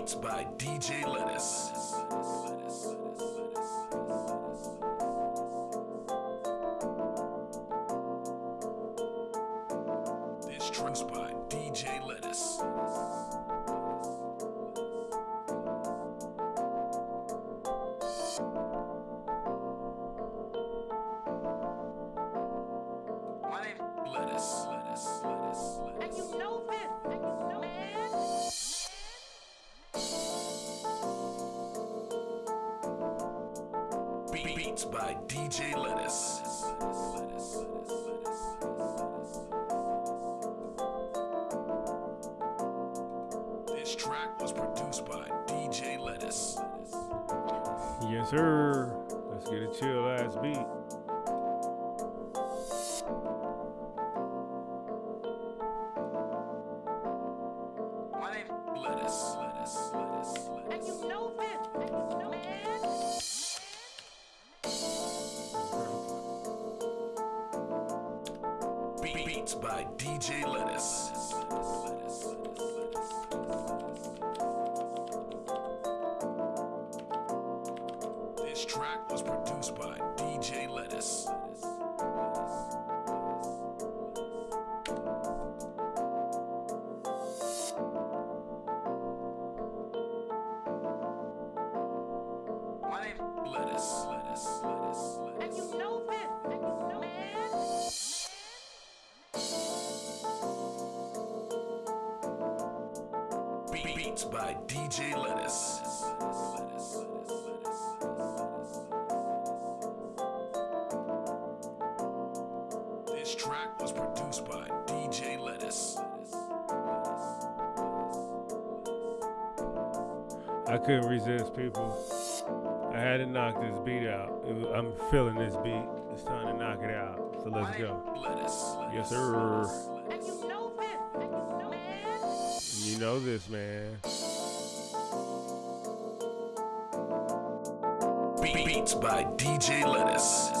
Beats by DJ Lettuce. My name Lettuce. Lettuce. Lettuce. and Lettuce. you know this, and you know man. Be- Beats by DJ Lettuce. This track was produced by DJ Lettuce. I couldn't resist, people. I had to knock this beat out. It was- I'm feeling this beat. It's time to knock it out. So let's go. Lettuce. Yes, sir. And you know this, you know man. You know this, man. Beats by DJ Lettuce.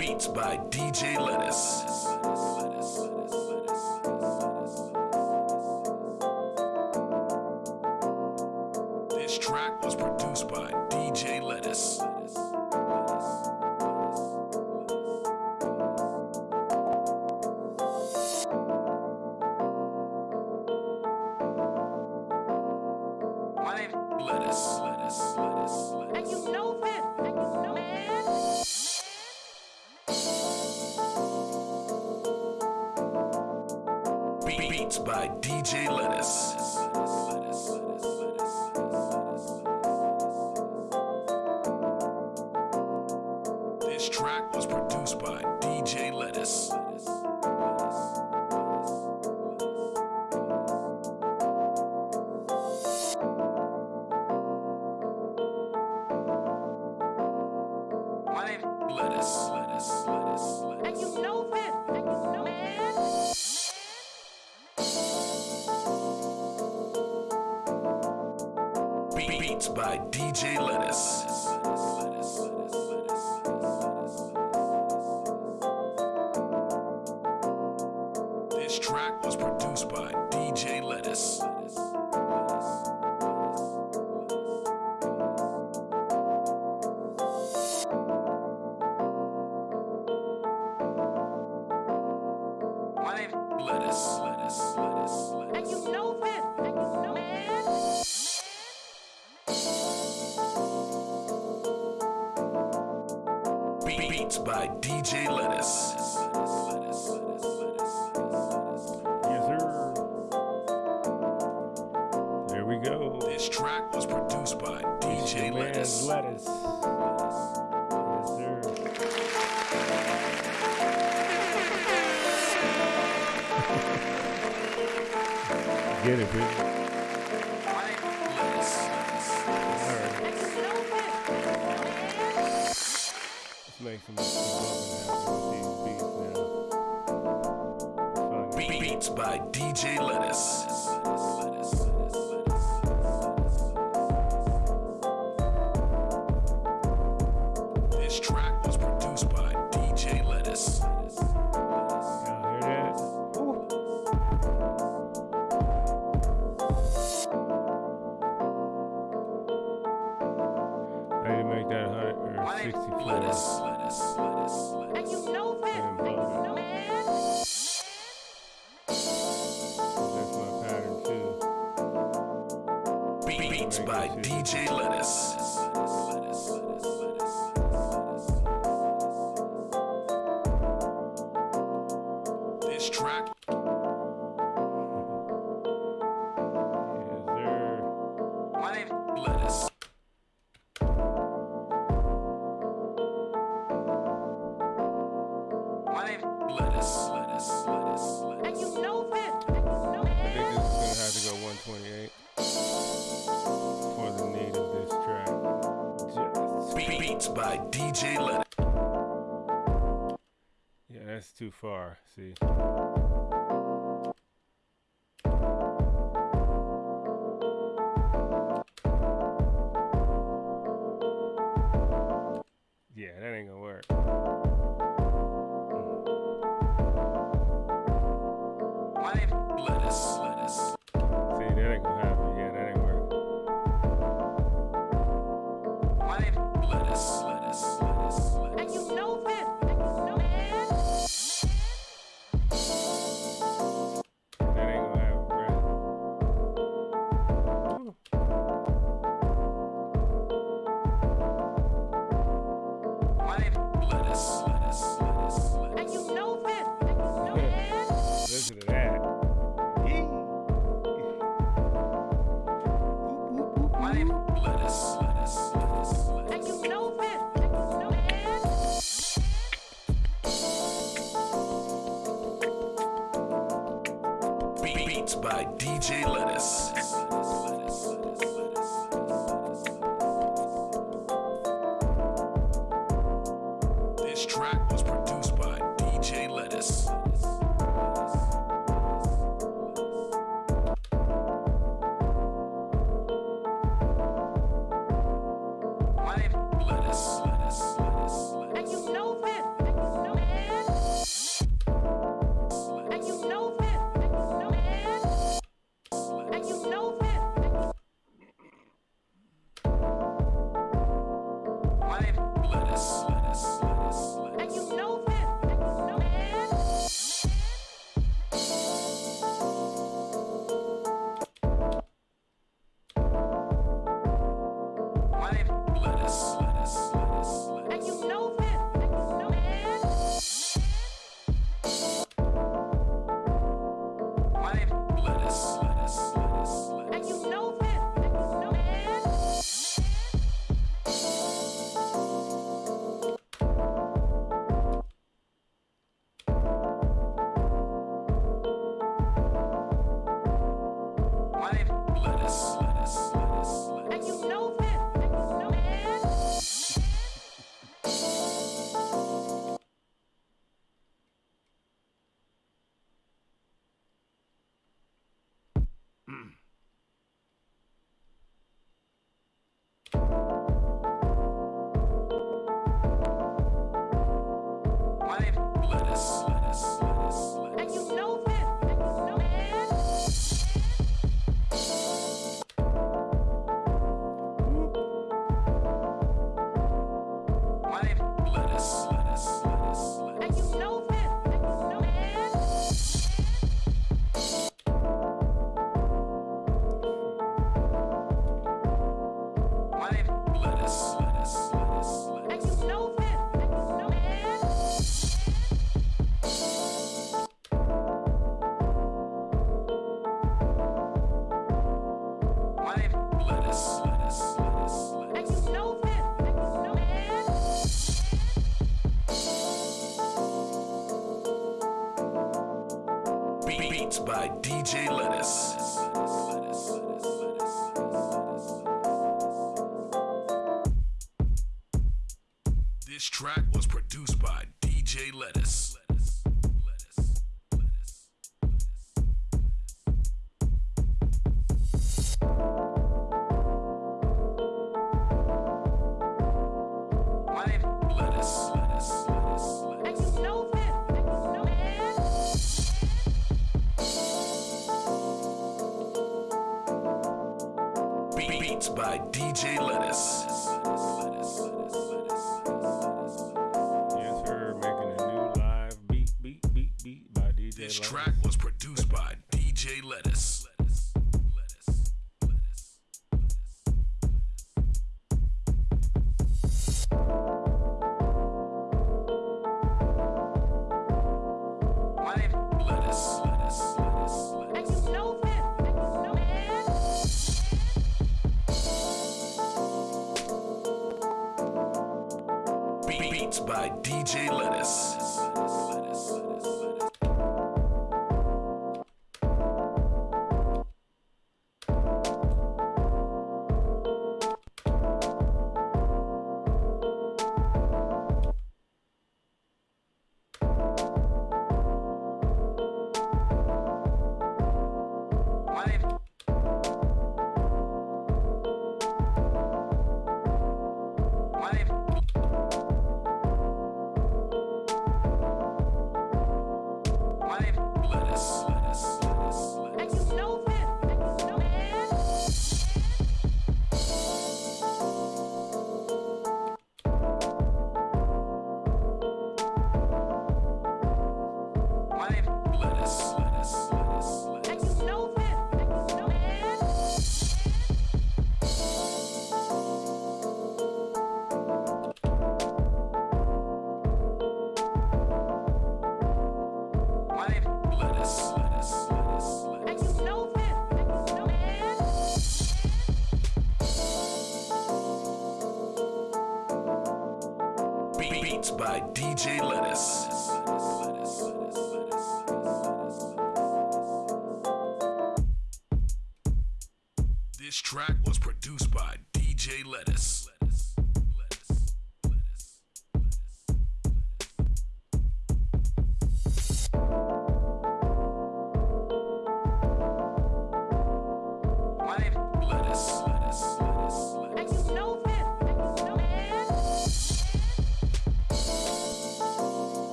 Beats by DJ Lettuce. This track was produced by DJ Lettuce. Get it, people. This track was produced by DJ Lettuce.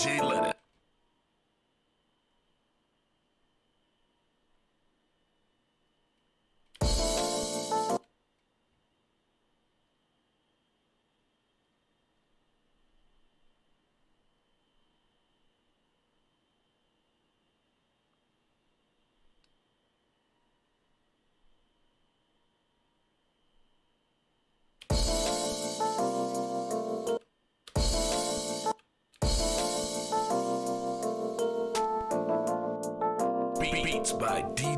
Jalen.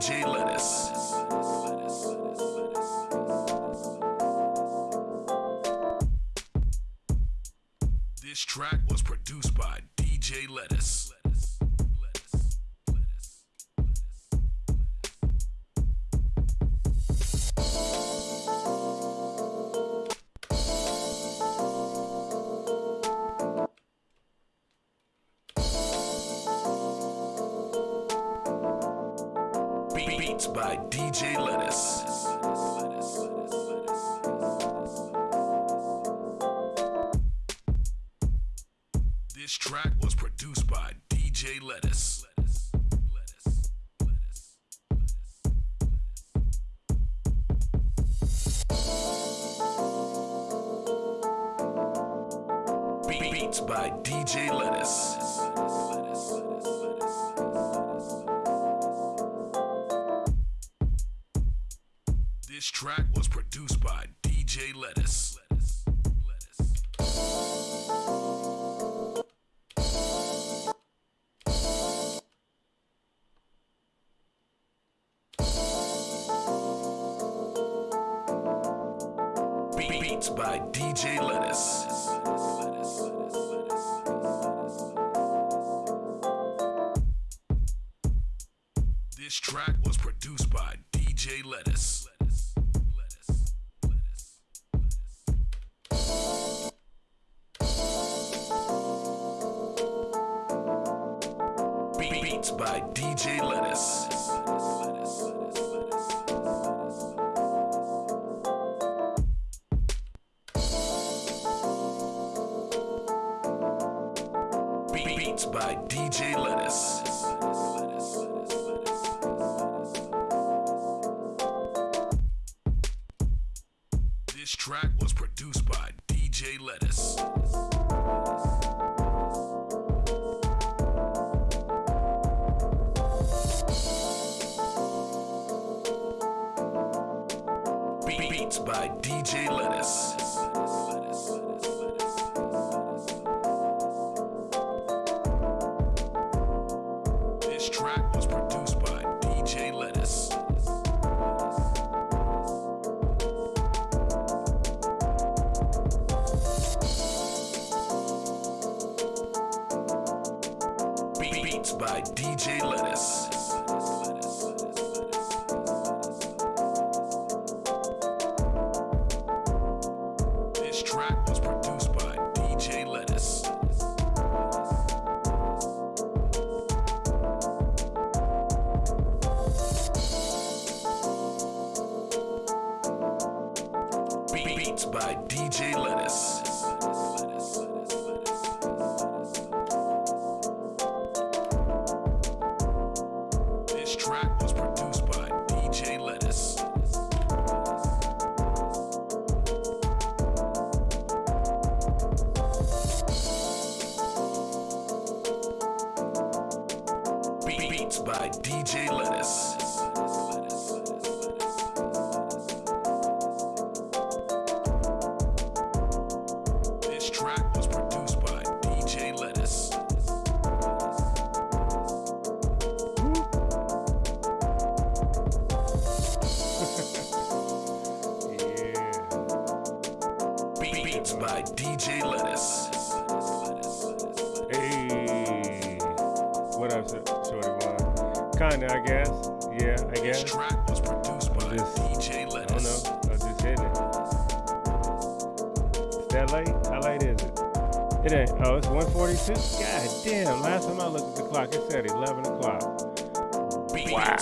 G. track was produced by DJ Lettuce. Lettuce. Beats by DJ Lettuce. Beats by DJ Lettuce.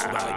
That's right.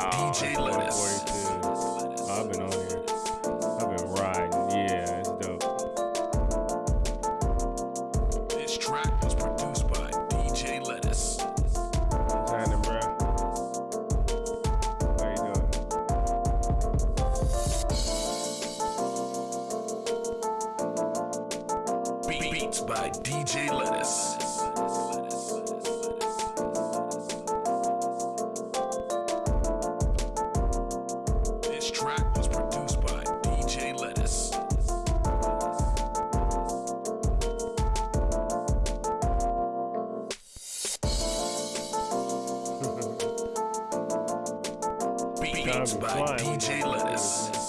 Beats by DJ Lettuce.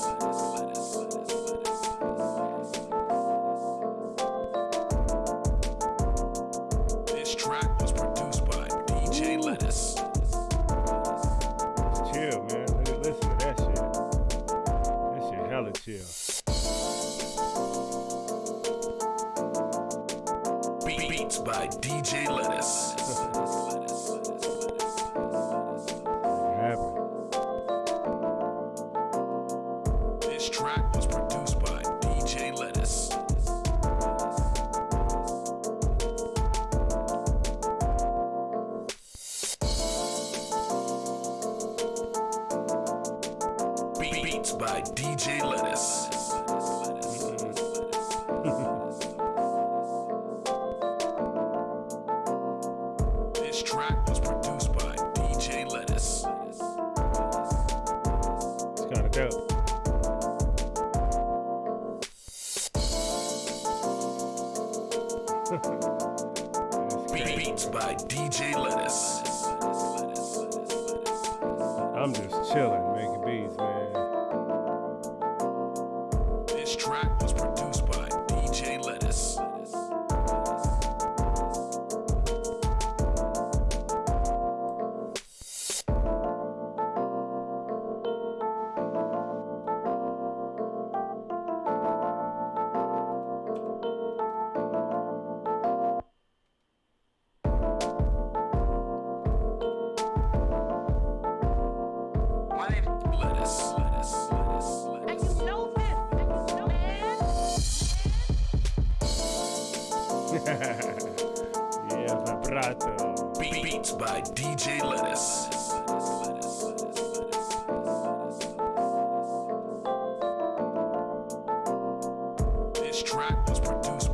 frato. Beats by DJ Lettuce.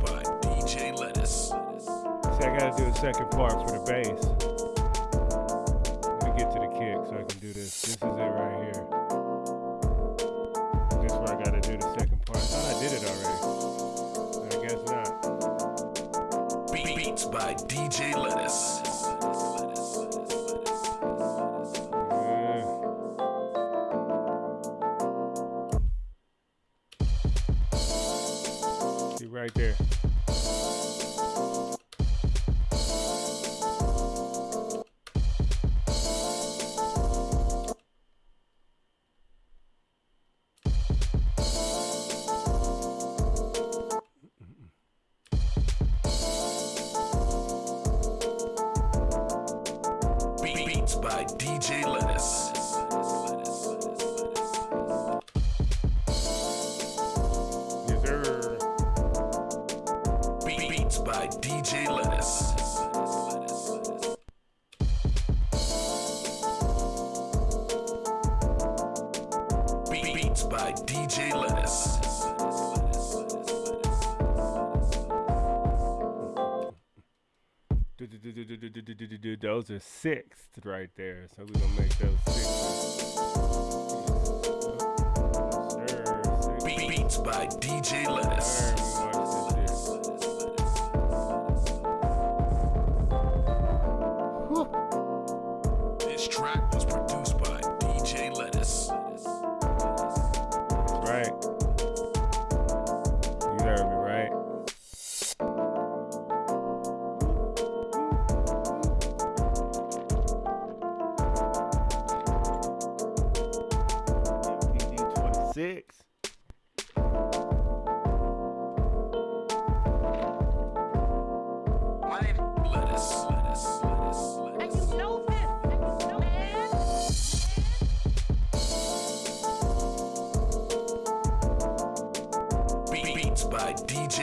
By DJ Lettuce. See, I gotta do a second part for the bass. sixth right there. So we're gonna make those six. Beats by DJ Lettuce.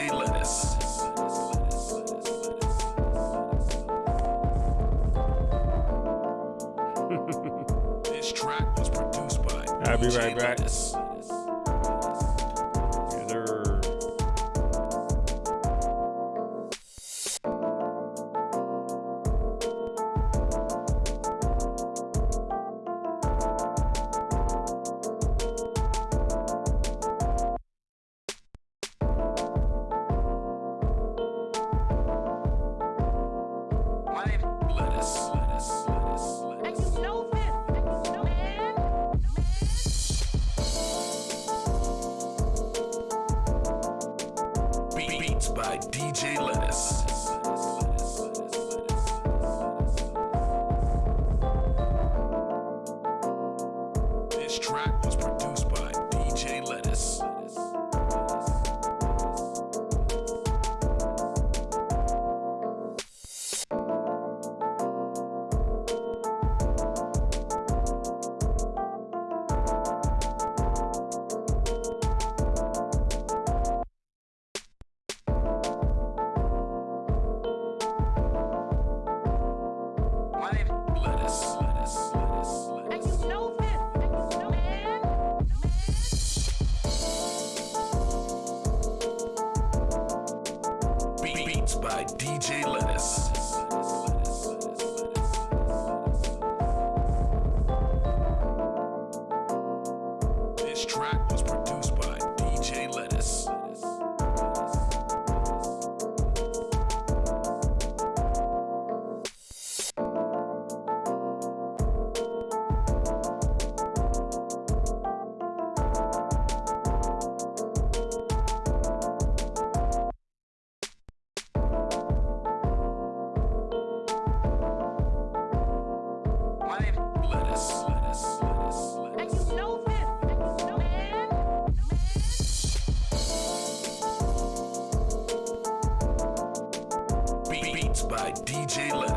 Lettuce. this track was produced by. I'll be right back. Lettuce. by DJ Lettuce. DJ Lynn.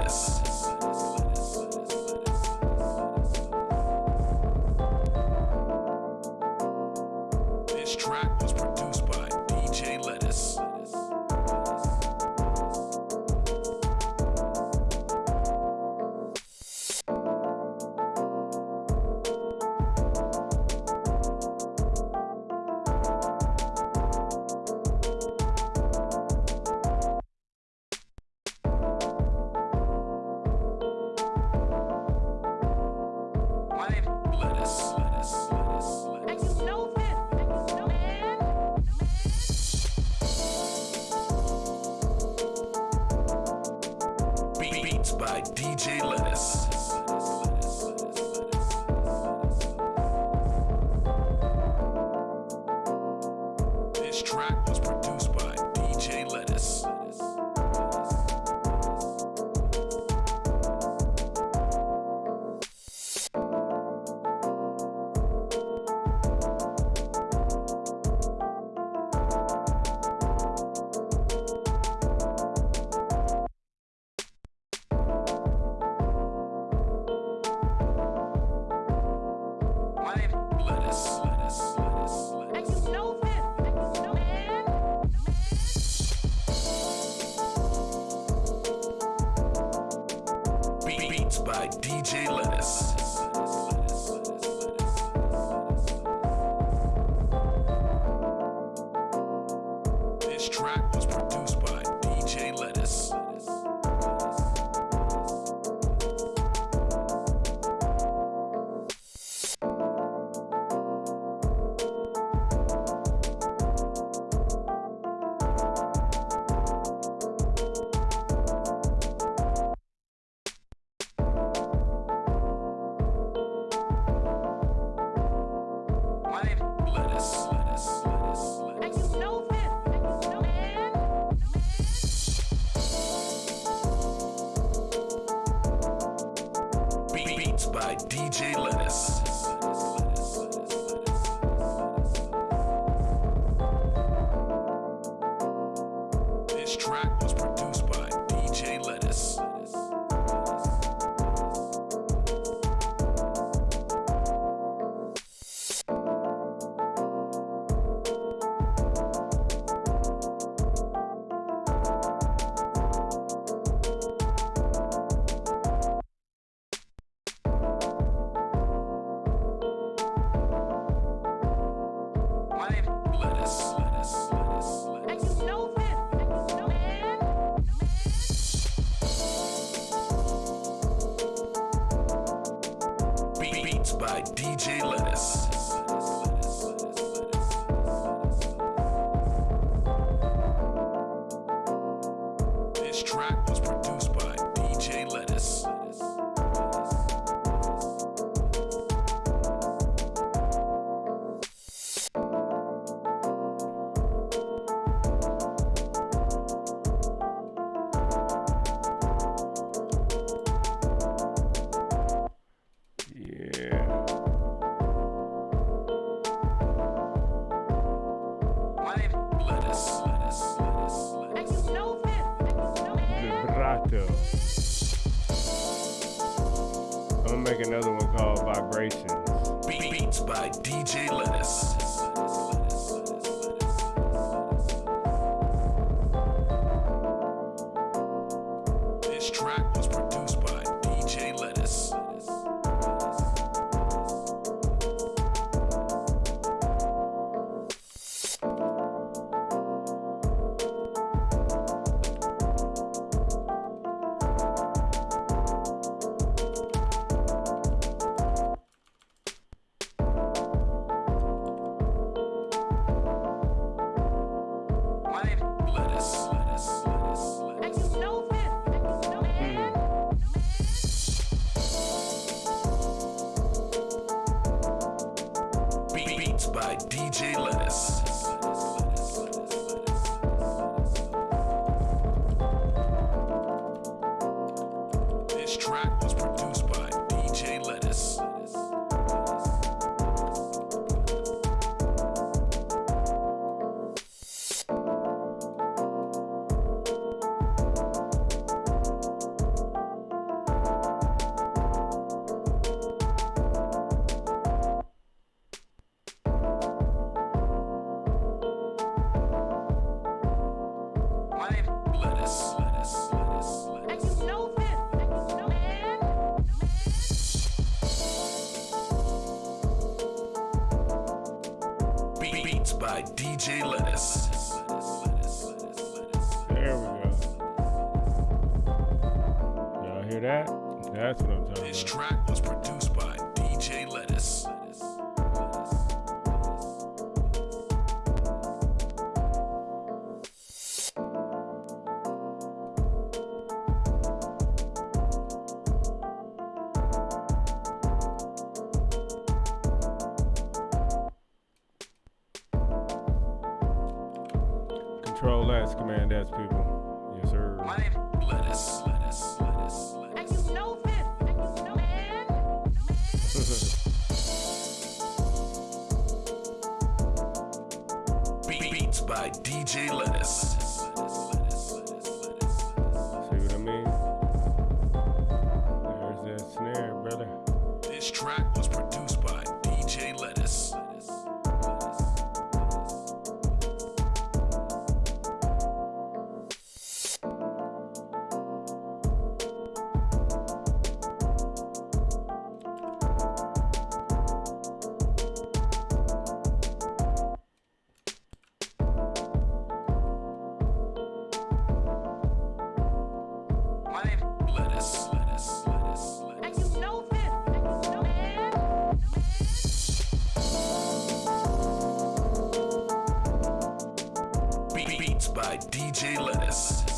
By DJ Lettuce. By Control S, Command S, people. by DJ Lettuce.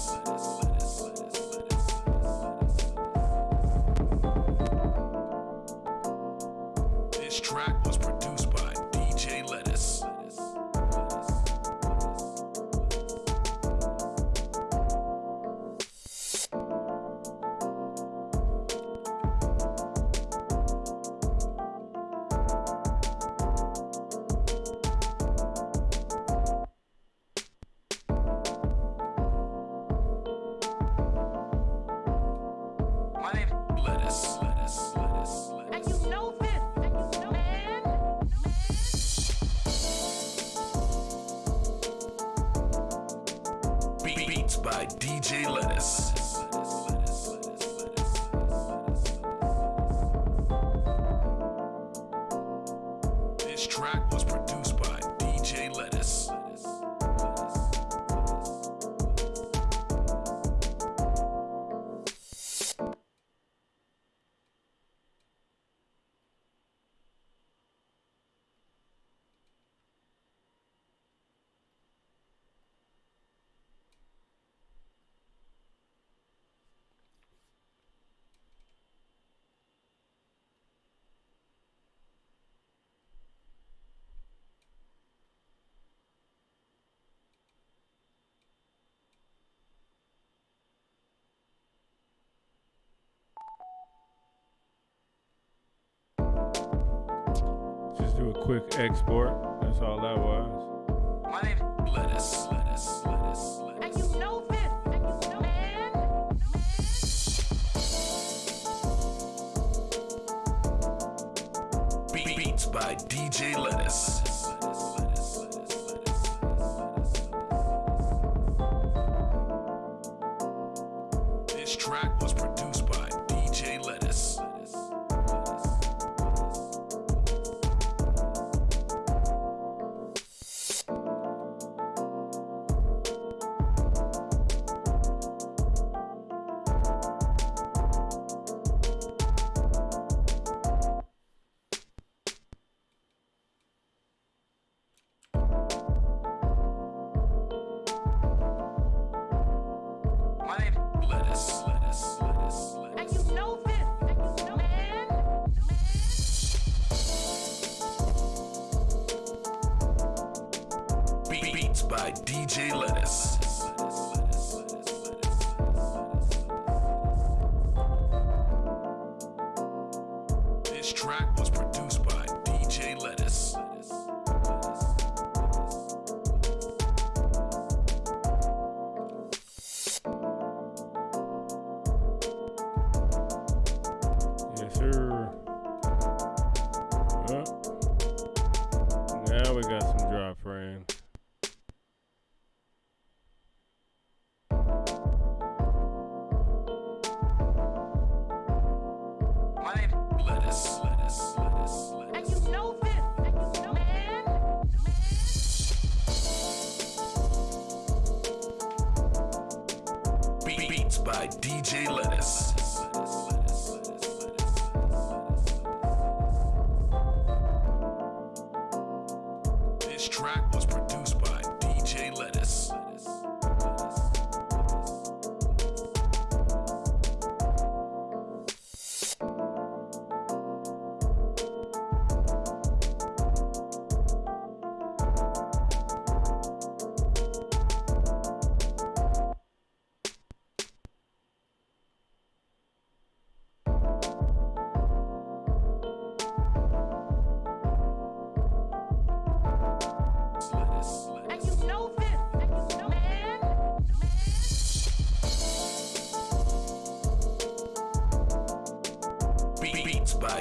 export. That's all that was. My name lettuce, Beats by DJ Lettuce. This track was produced.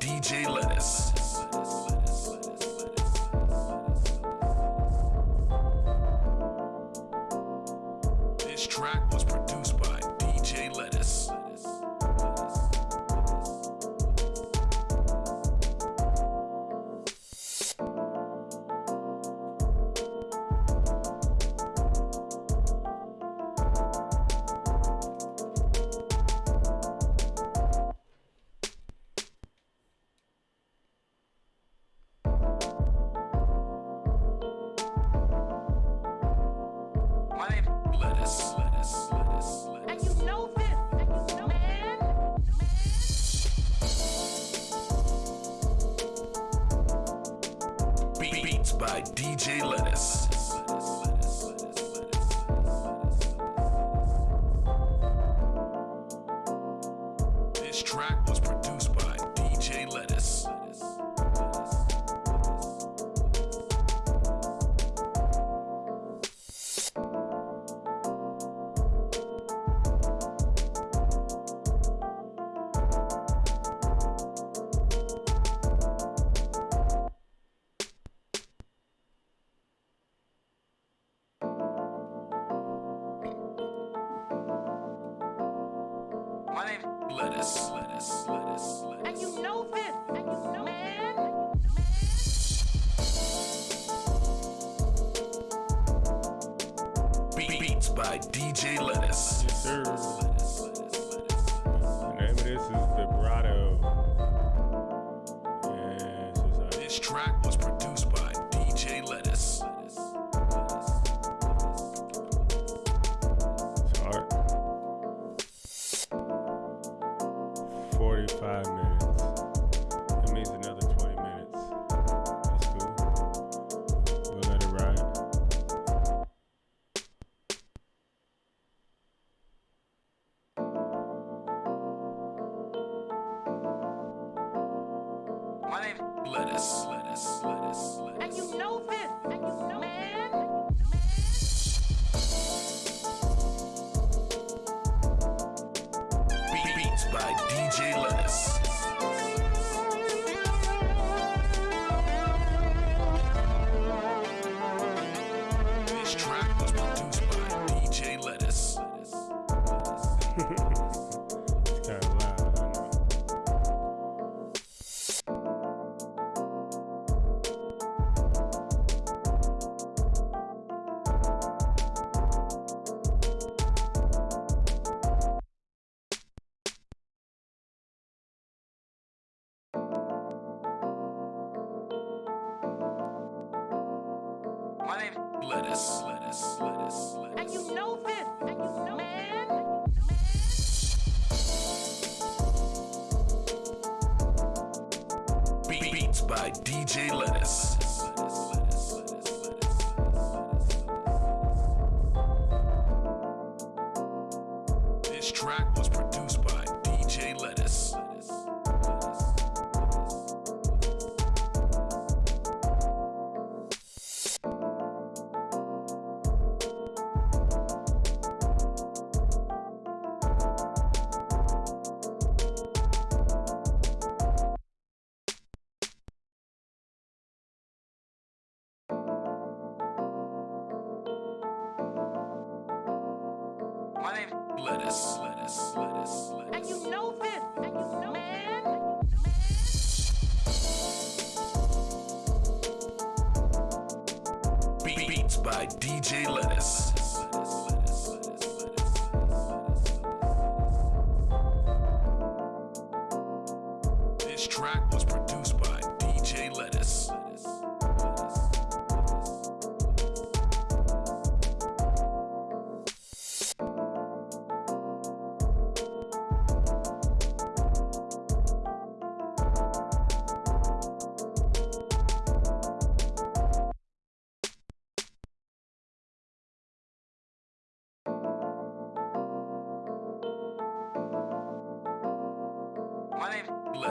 DJ Lettuce. G Lettuce. lettuce, lettuce, lettuce, lettuce. And you know this, and you know man. Beats by DJ Lettuce. Yes, sir. lettuce, lettuce, lettuce, lettuce. And you know this, and you know man. Lettuce, lettuce, lettuce, And you know this, and you know, man. Be- Beats by DJ Lettuce. This track was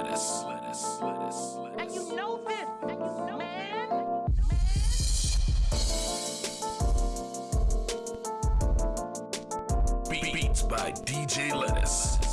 name's Lettuce, lettuce, lettuce, And you know this, and you know, man. Be- Beats by DJ Lettuce.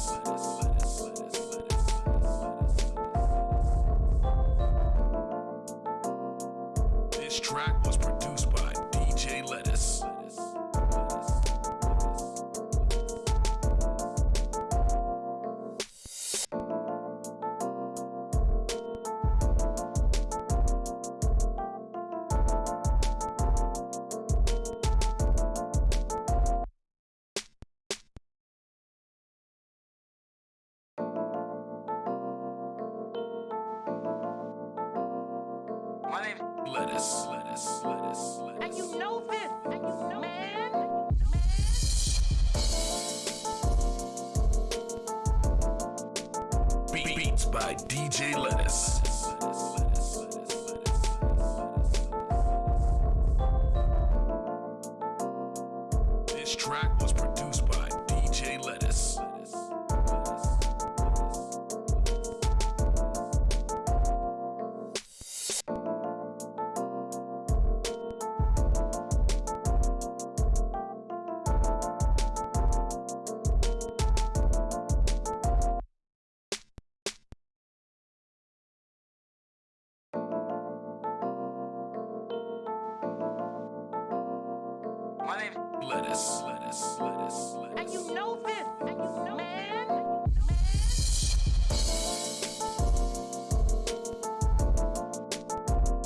Name's Lettuce, lettuce, lettuce, And you know this, and you know, man.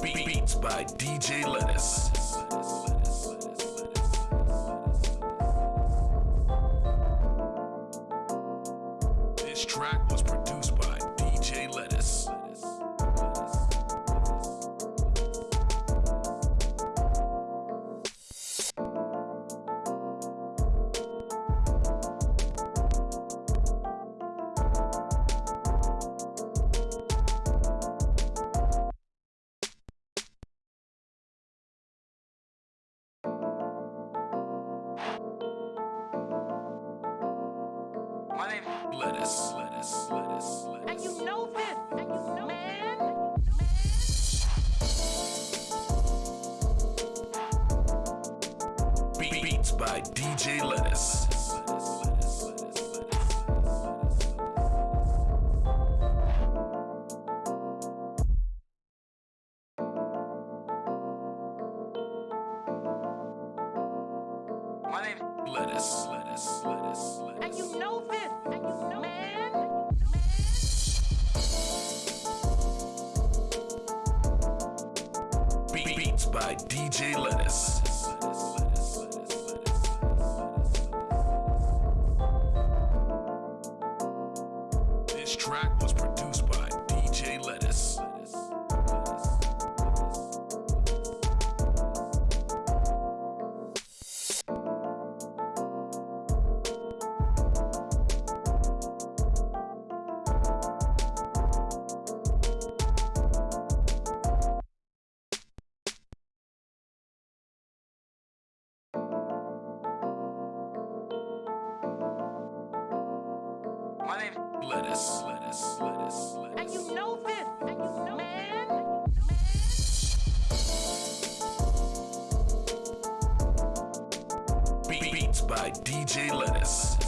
Be- Beats by DJ Lettuce. Name's Lettuce, lettuce, lettuce, And you know this, and you know, man. Be- Beats by DJ Lettuce.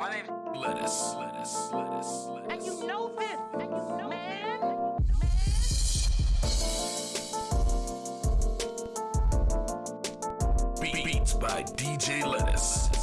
My name's Lettuce. Lettuce. Lettuce. Lettuce. And you know this. And you know man. This. Beats by DJ Lettuce.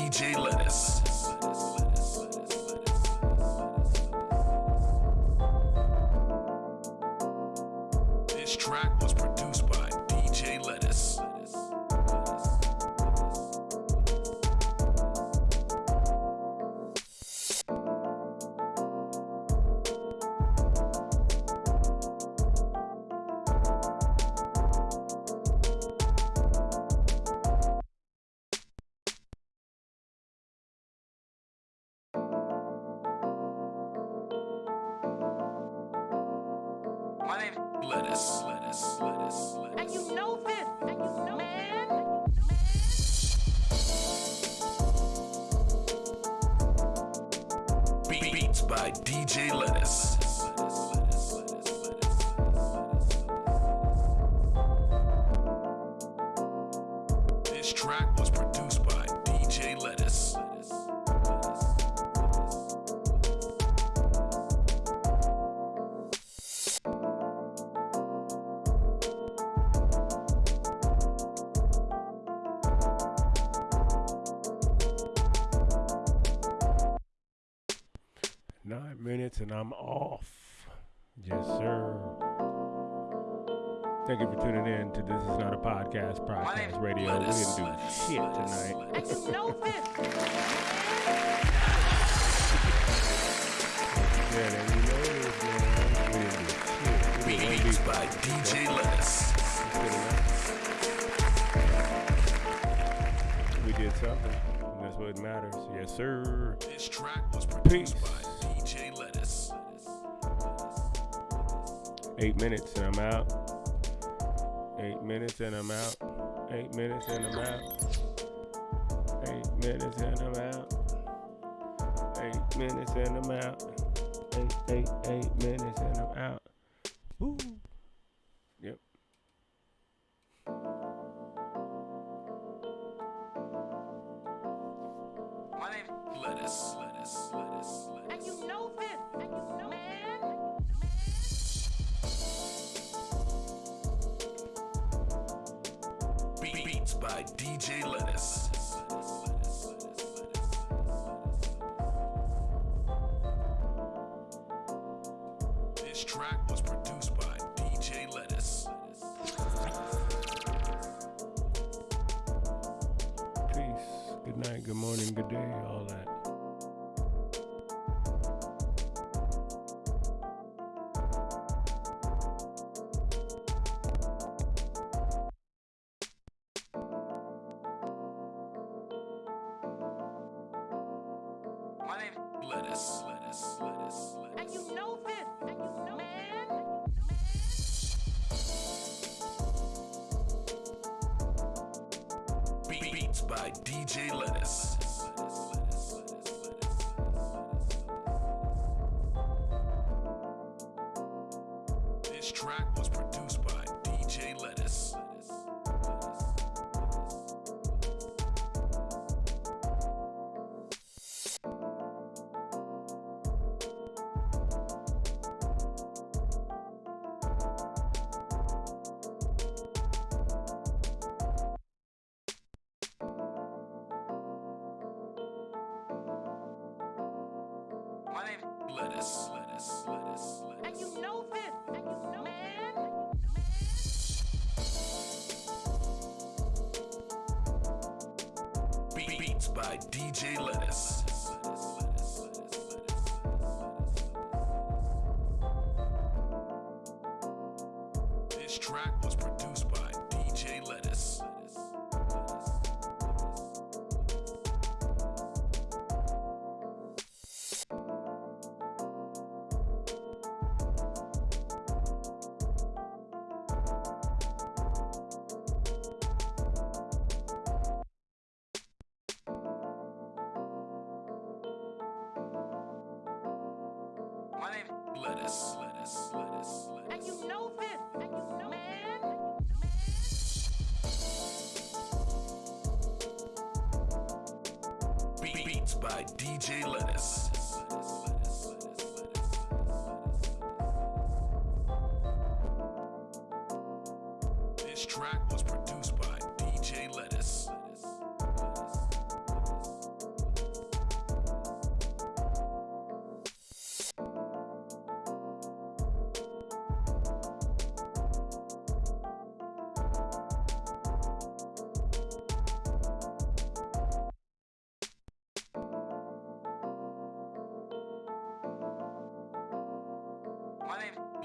DJ Lettuce. lettuce. Lettuce, lettuce, lettuce. And you know this. And you know man. Beats by DJ Lettuce. Eight minutes and I'm out. Eight minutes and I'm out. Eight minutes and I'm out. Eight minutes and I'm out. Eight minutes and I'm out. Eight, eight, eight minutes and I'm out. by DJ Lettuce.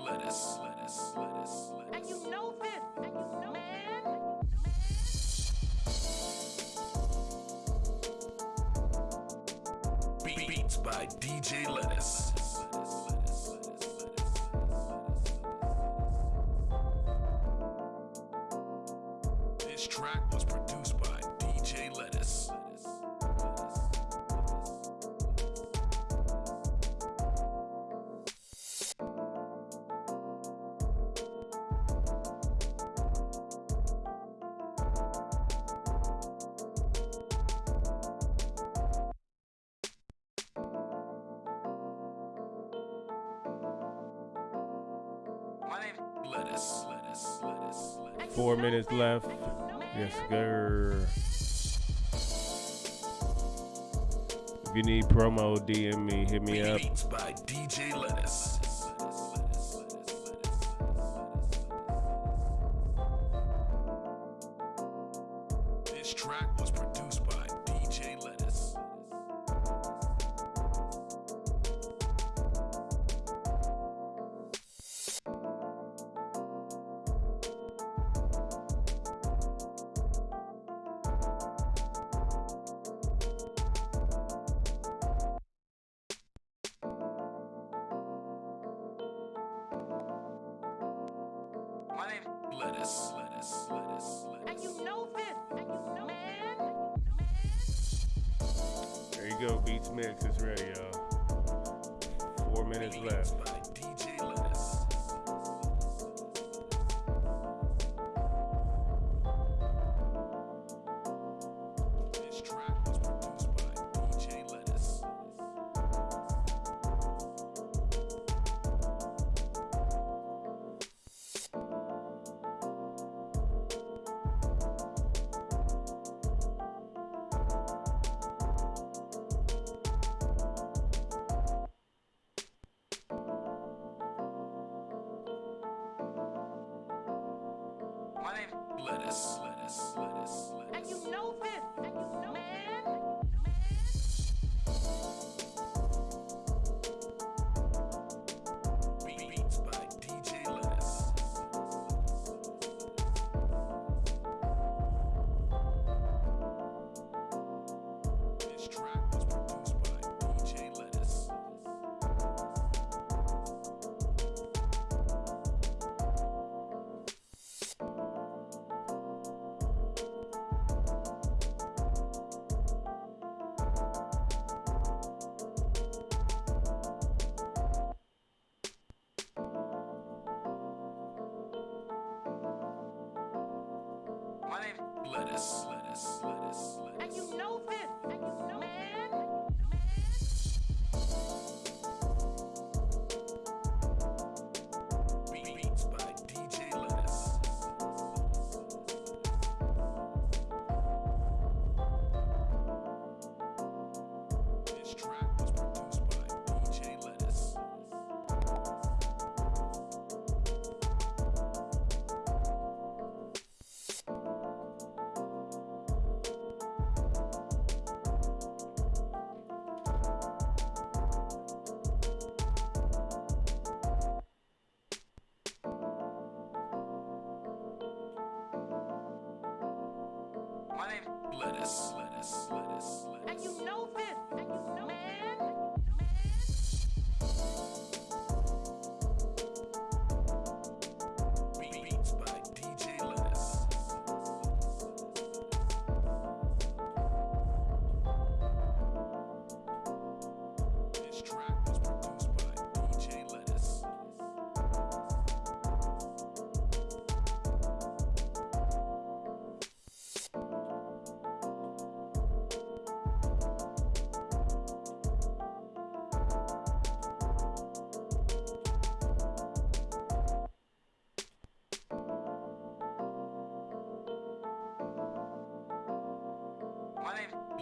lettuce, lettuce, lettuce, lettuce. And you know this, and you know man. Beats by DJ Lettuce. Four minutes left. Yes, sir. If you need promo, DM me, hit me up. Beats by DJ Lettuce. lettuce. lettuce, lettuce, lettuce. And you know this. lettuce. lettuce, lettuce, lettuce. And you know this.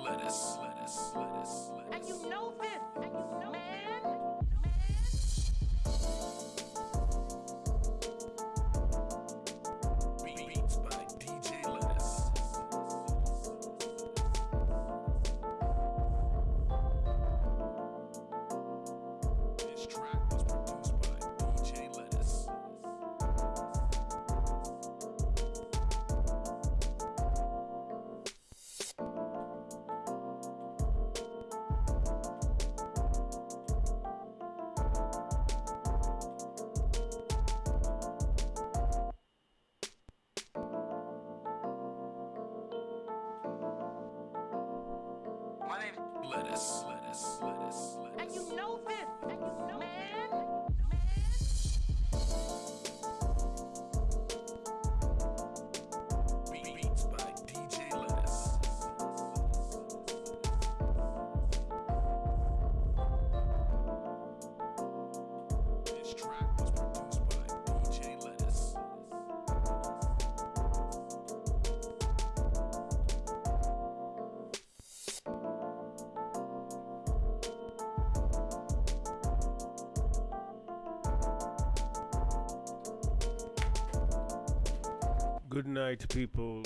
lettuce. lettuce, lettuce, lettuce. And you know this. lettuce. lettuce. lettuce. lettuce. And you know this. Good night, people.